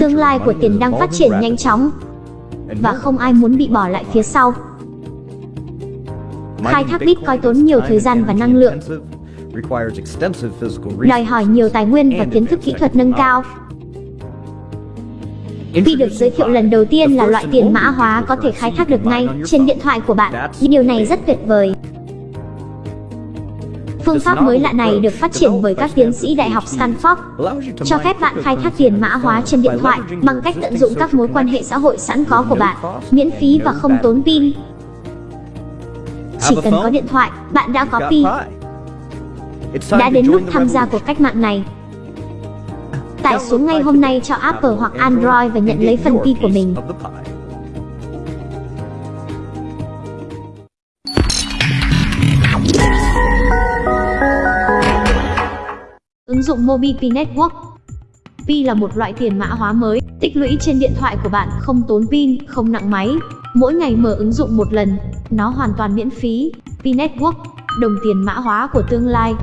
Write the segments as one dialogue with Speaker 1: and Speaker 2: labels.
Speaker 1: Tương lai của tiền đang phát triển nhanh chóng và không ai muốn bị bỏ lại phía sau. Khai thác Bitcoin tốn nhiều thời gian và năng lượng, đòi hỏi nhiều tài nguyên và kiến thức kỹ thuật nâng cao. Vì được giới thiệu lần đầu tiên là loại tiền mã hóa có thể khai thác được ngay trên điện thoại của bạn. Điều này rất tuyệt vời. Phương pháp mới lạ này được phát triển bởi các tiến sĩ Đại học Stanford, cho phép bạn khai thác tiền mã hóa trên điện thoại bằng cách tận dụng các mối quan hệ xã hội sẵn có của bạn, miễn phí và không tốn pin. Chỉ cần có điện thoại, bạn đã có pi. Đã đến lúc tham gia cuộc cách mạng này. Tải xuống ngay hôm nay cho Apple hoặc Android và nhận lấy phần pi của mình. Ứng dụng MobiP Network Pi là một loại tiền mã hóa mới, tích lũy trên điện thoại của bạn, không tốn pin, không nặng máy. Mỗi ngày mở ứng dụng một lần, nó hoàn toàn miễn phí. Pi Network, đồng tiền mã hóa của tương lai.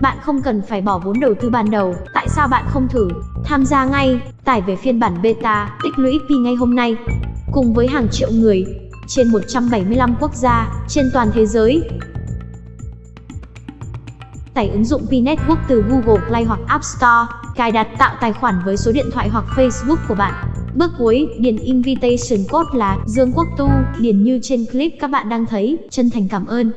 Speaker 1: Bạn không cần phải bỏ vốn đầu tư ban đầu, tại sao bạn không thử? Tham gia ngay, tải về phiên bản beta, tích lũy Pi ngay hôm nay. Cùng với hàng triệu người, trên 175 quốc gia, trên toàn thế giới, tải ứng dụng Pi Network từ Google Play hoặc App Store, cài đặt tạo tài khoản với số điện thoại hoặc Facebook của bạn. Bước cuối, điền invitation code là Dương Quốc Tu, điền như trên clip các bạn đang thấy. Chân thành cảm ơn.